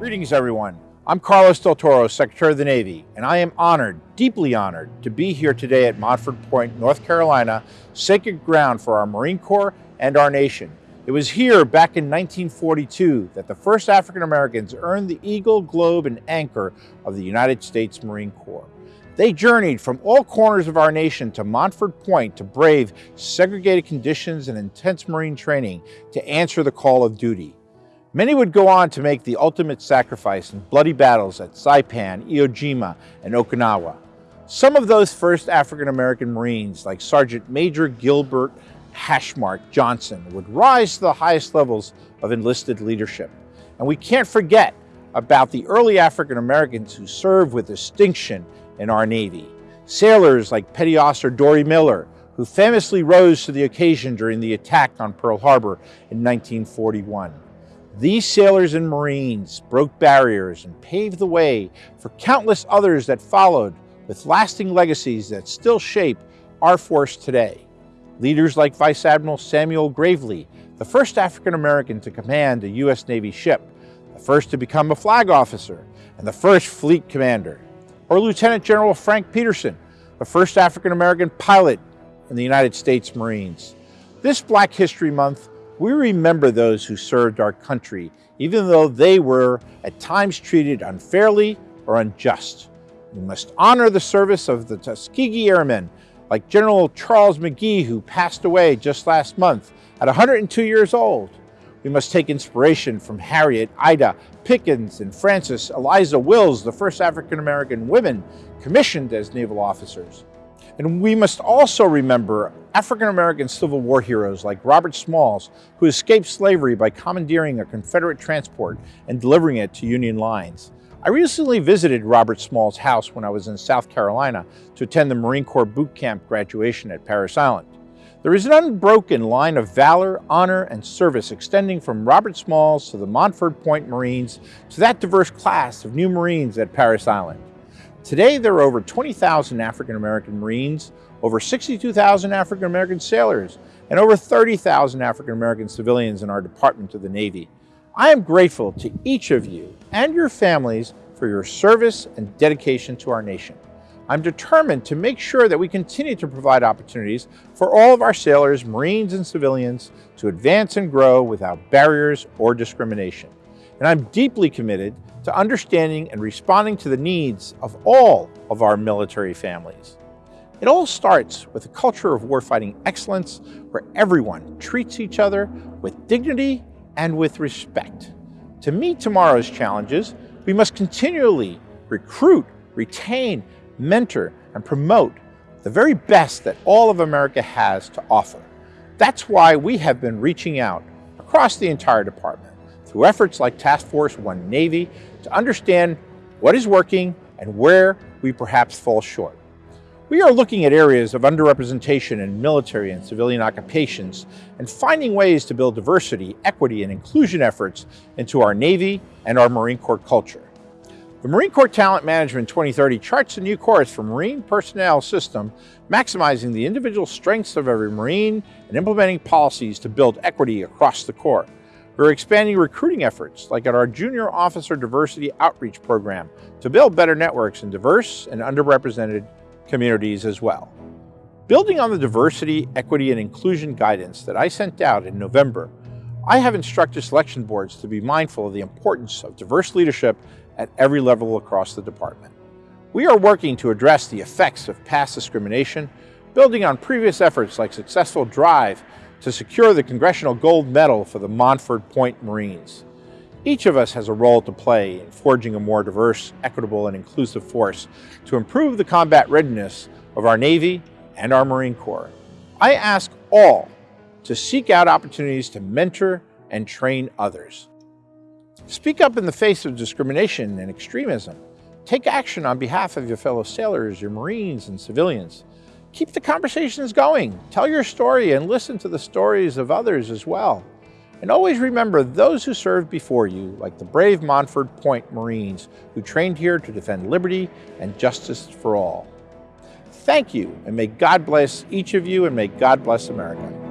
Greetings, everyone. I'm Carlos Del Toro, Secretary of the Navy, and I am honored, deeply honored, to be here today at Montford Point, North Carolina, sacred ground for our Marine Corps and our nation. It was here back in 1942 that the first African Americans earned the Eagle, Globe, and Anchor of the United States Marine Corps. They journeyed from all corners of our nation to Montford Point to brave segregated conditions and intense Marine training to answer the call of duty. Many would go on to make the ultimate sacrifice in bloody battles at Saipan, Iwo Jima, and Okinawa. Some of those first African-American Marines, like Sergeant Major Gilbert Hashmark Johnson, would rise to the highest levels of enlisted leadership. And we can't forget about the early African-Americans who served with distinction in our Navy. Sailors like Petty Officer Dorie Miller, who famously rose to the occasion during the attack on Pearl Harbor in 1941. These sailors and Marines broke barriers and paved the way for countless others that followed with lasting legacies that still shape our force today. Leaders like Vice Admiral Samuel Gravely, the first African American to command a U.S. Navy ship, the first to become a flag officer, and the first fleet commander. Or Lieutenant General Frank Petersen, the first African American pilot in the United States Marines. This Black History Month, we remember those who served our country, even though they were at times treated unfairly or unjust. We must honor the service of the Tuskegee Airmen, like General Charles McGee, who passed away just last month at 102 years old. We must take inspiration from Harriet, Ida, Pickens, and Frances Eliza Wills, the first African-American women commissioned as naval officers. And we must also remember African-American Civil War heroes like Robert Smalls, who escaped slavery by commandeering a Confederate transport and delivering it to Union lines. I recently visited Robert Smalls' house when I was in South Carolina to attend the Marine Corps boot camp graduation at Parris Island. There is an unbroken line of valor, honor, and service extending from Robert Smalls to the Montford Point Marines to that diverse class of new Marines at Parris Island. Today, there are over 20,000 African-American Marines, over 62,000 African-American sailors, and over 30,000 African-American civilians in our Department of the Navy. I am grateful to each of you and your families for your service and dedication to our nation. I'm determined to make sure that we continue to provide opportunities for all of our sailors, Marines, and civilians to advance and grow without barriers or discrimination. And I'm deeply committed to understanding and responding to the needs of all of our military families. It all starts with a culture of warfighting excellence where everyone treats each other with dignity and with respect. To meet tomorrow's challenges, we must continually recruit, retain, mentor, and promote the very best that all of America has to offer. That's why we have been reaching out across the entire department through efforts like Task Force One Navy to understand what is working and where we perhaps fall short. We are looking at areas of underrepresentation in military and civilian occupations and finding ways to build diversity, equity, and inclusion efforts into our Navy and our Marine Corps culture. The Marine Corps Talent Management 2030 charts a new course for Marine personnel system, maximizing the individual strengths of every Marine and implementing policies to build equity across the Corps. We're expanding recruiting efforts, like at our Junior Officer Diversity Outreach Program, to build better networks in diverse and underrepresented communities as well. Building on the diversity, equity, and inclusion guidance that I sent out in November, I have instructed selection boards to be mindful of the importance of diverse leadership at every level across the department. We are working to address the effects of past discrimination, building on previous efforts like successful drive to secure the Congressional Gold Medal for the Montford Point Marines. Each of us has a role to play in forging a more diverse, equitable, and inclusive force to improve the combat readiness of our Navy and our Marine Corps. I ask all to seek out opportunities to mentor and train others. Speak up in the face of discrimination and extremism. Take action on behalf of your fellow sailors, your Marines, and civilians. Keep the conversations going. Tell your story and listen to the stories of others as well. And always remember those who served before you, like the brave Montford Point Marines, who trained here to defend liberty and justice for all. Thank you, and may God bless each of you, and may God bless America.